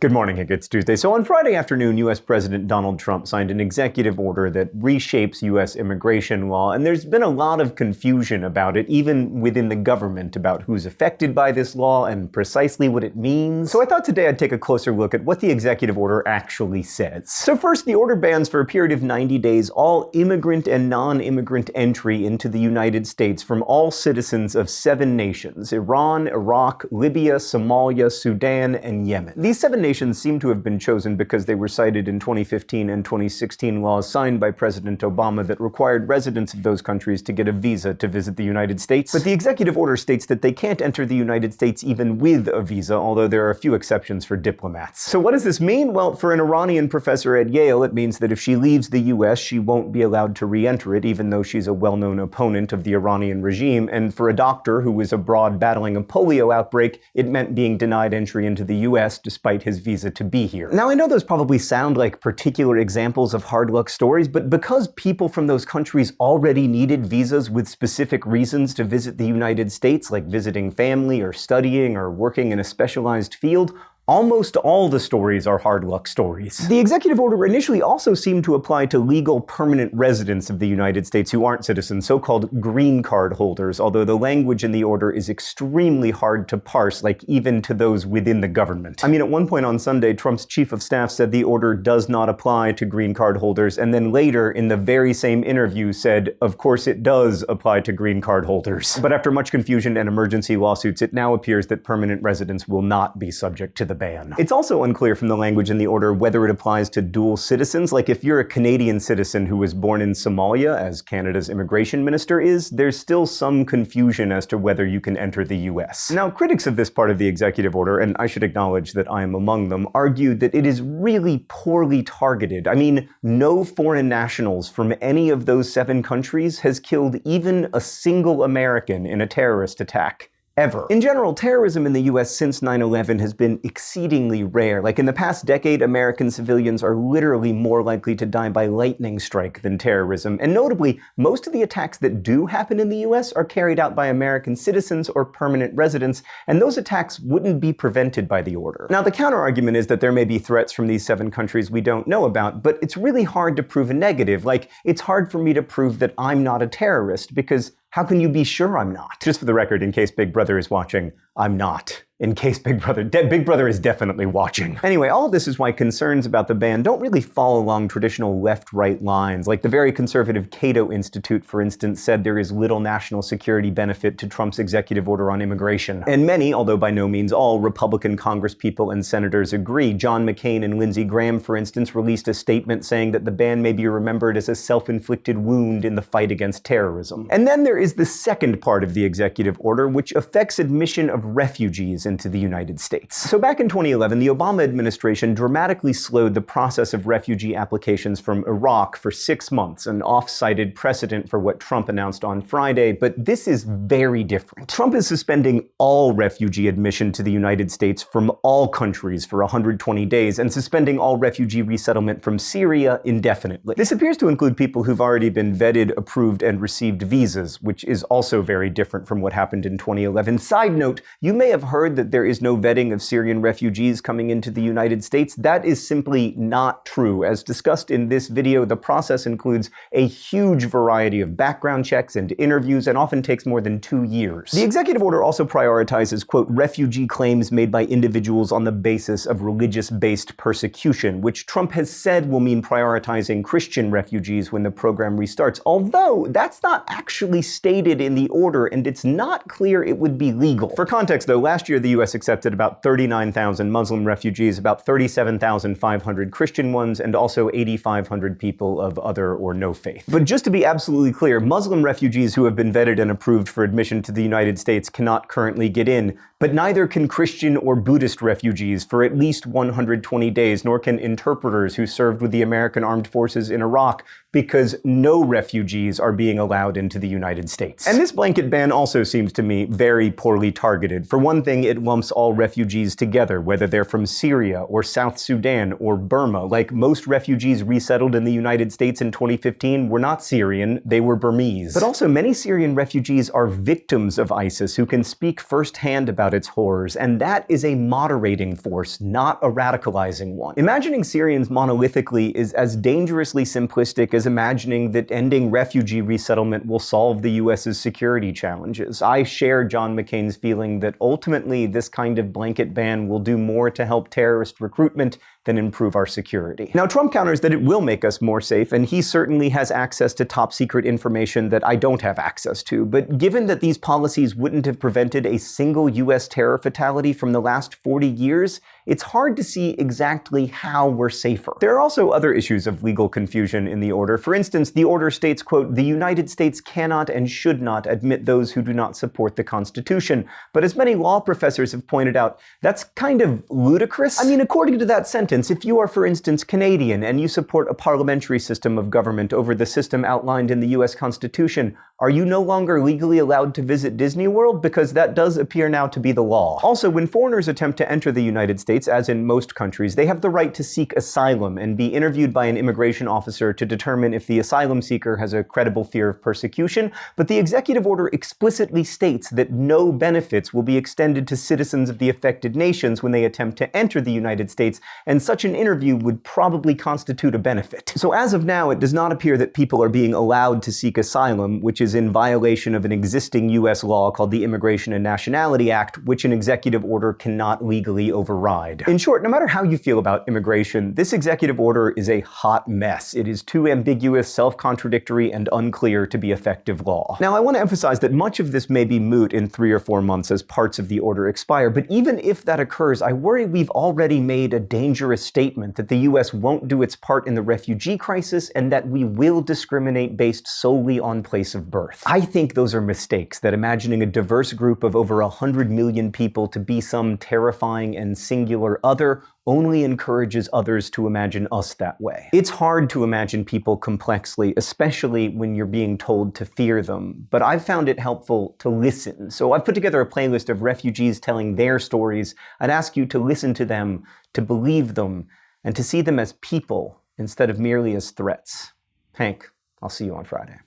Good morning, it's Tuesday. So on Friday afternoon, US President Donald Trump signed an executive order that reshapes US immigration law, and there's been a lot of confusion about it, even within the government, about who's affected by this law and precisely what it means. So I thought today I'd take a closer look at what the executive order actually says. So first, the order bans for a period of 90 days all immigrant and non-immigrant entry into the United States from all citizens of seven nations, Iran, Iraq, Libya, Somalia, Sudan, and Yemen. These seven nations seem to have been chosen because they were cited in 2015 and 2016 laws signed by President Obama that required residents of those countries to get a visa to visit the United States. But the executive order states that they can't enter the United States even with a visa, although there are a few exceptions for diplomats. So what does this mean? Well, for an Iranian professor at Yale, it means that if she leaves the US, she won't be allowed to re-enter it, even though she's a well-known opponent of the Iranian regime. And for a doctor who was abroad battling a polio outbreak, it meant being denied entry into the US despite his visa to be here. Now I know those probably sound like particular examples of hard luck stories, but because people from those countries already needed visas with specific reasons to visit the United States, like visiting family or studying or working in a specialized field, Almost all the stories are hard luck stories. The executive order initially also seemed to apply to legal permanent residents of the United States who aren't citizens, so-called green card holders, although the language in the order is extremely hard to parse, like even to those within the government. I mean, at one point on Sunday, Trump's chief of staff said the order does not apply to green card holders, and then later, in the very same interview, said, of course it does apply to green card holders. But after much confusion and emergency lawsuits, it now appears that permanent residents will not be subject to the ban. It's also unclear from the language in the order whether it applies to dual citizens, like if you're a Canadian citizen who was born in Somalia, as Canada's immigration minister is, there's still some confusion as to whether you can enter the US. Now, critics of this part of the executive order, and I should acknowledge that I am among them, argue that it is really poorly targeted. I mean, no foreign nationals from any of those seven countries has killed even a single American in a terrorist attack ever. In general, terrorism in the US since 9-11 has been exceedingly rare. Like in the past decade, American civilians are literally more likely to die by lightning strike than terrorism. And notably, most of the attacks that do happen in the US are carried out by American citizens or permanent residents, and those attacks wouldn't be prevented by the order. Now, the counterargument is that there may be threats from these seven countries we don't know about, but it's really hard to prove a negative. Like, it's hard for me to prove that I'm not a terrorist, because how can you be sure I'm not? Just for the record, in case Big Brother is watching, I'm not in case Big Brother, Big Brother is definitely watching. Anyway, all of this is why concerns about the ban don't really fall along traditional left-right lines. Like the very conservative Cato Institute, for instance, said there is little national security benefit to Trump's executive order on immigration. And many, although by no means all, Republican congresspeople and senators agree. John McCain and Lindsey Graham, for instance, released a statement saying that the ban may be remembered as a self-inflicted wound in the fight against terrorism. And then there is the second part of the executive order, which affects admission of refugees into the United States. So back in 2011, the Obama administration dramatically slowed the process of refugee applications from Iraq for six months, an off-cited precedent for what Trump announced on Friday, but this is very different. Trump is suspending all refugee admission to the United States from all countries for 120 days and suspending all refugee resettlement from Syria indefinitely. This appears to include people who've already been vetted, approved, and received visas, which is also very different from what happened in 2011. Side note, you may have heard that there is no vetting of Syrian refugees coming into the United States. That is simply not true. As discussed in this video, the process includes a huge variety of background checks and interviews and often takes more than two years. The executive order also prioritizes, quote, refugee claims made by individuals on the basis of religious-based persecution, which Trump has said will mean prioritizing Christian refugees when the program restarts, although that's not actually stated in the order and it's not clear it would be legal. For context though, last year the US accepted about 39,000 Muslim refugees, about 37,500 Christian ones, and also 8,500 people of other or no faith. But just to be absolutely clear, Muslim refugees who have been vetted and approved for admission to the United States cannot currently get in, but neither can Christian or Buddhist refugees for at least 120 days, nor can interpreters who served with the American Armed Forces in Iraq because no refugees are being allowed into the United States. And this blanket ban also seems to me very poorly targeted. For one thing, it lumps all refugees together, whether they're from Syria or South Sudan or Burma. Like most refugees resettled in the United States in 2015 were not Syrian, they were Burmese. But also, many Syrian refugees are victims of ISIS who can speak firsthand about its horrors, and that is a moderating force, not a radicalizing one. Imagining Syrians monolithically is as dangerously simplistic as imagining that ending refugee resettlement will solve the US's security challenges. I share John McCain's feeling that ultimately this kind of blanket ban will do more to help terrorist recruitment than improve our security. Now, Trump counters that it will make us more safe, and he certainly has access to top secret information that I don't have access to. But given that these policies wouldn't have prevented a single US terror fatality from the last 40 years, it's hard to see exactly how we're safer. There are also other issues of legal confusion in the order. For instance, the order states, quote, the United States cannot and should not admit those who do not support the Constitution. But as many law professors have pointed out, that's kind of ludicrous. I mean, according to that sentence, if you are, for instance, Canadian and you support a parliamentary system of government over the system outlined in the US Constitution, are you no longer legally allowed to visit Disney World? Because that does appear now to be the law. Also, when foreigners attempt to enter the United States, as in most countries, they have the right to seek asylum and be interviewed by an immigration officer to determine if the asylum seeker has a credible fear of persecution. But the executive order explicitly states that no benefits will be extended to citizens of the affected nations when they attempt to enter the United States, and such an interview would probably constitute a benefit. So as of now, it does not appear that people are being allowed to seek asylum, which is is in violation of an existing U.S. law called the Immigration and Nationality Act, which an executive order cannot legally override. In short, no matter how you feel about immigration, this executive order is a hot mess. It is too ambiguous, self-contradictory, and unclear to be effective law. Now, I want to emphasize that much of this may be moot in three or four months as parts of the order expire, but even if that occurs, I worry we've already made a dangerous statement that the U.S. won't do its part in the refugee crisis and that we will discriminate based solely on place of birth birth. I think those are mistakes, that imagining a diverse group of over 100 million people to be some terrifying and singular other only encourages others to imagine us that way. It's hard to imagine people complexly, especially when you're being told to fear them, but I've found it helpful to listen. So I've put together a playlist of refugees telling their stories. I'd ask you to listen to them, to believe them, and to see them as people instead of merely as threats. Hank, I'll see you on Friday.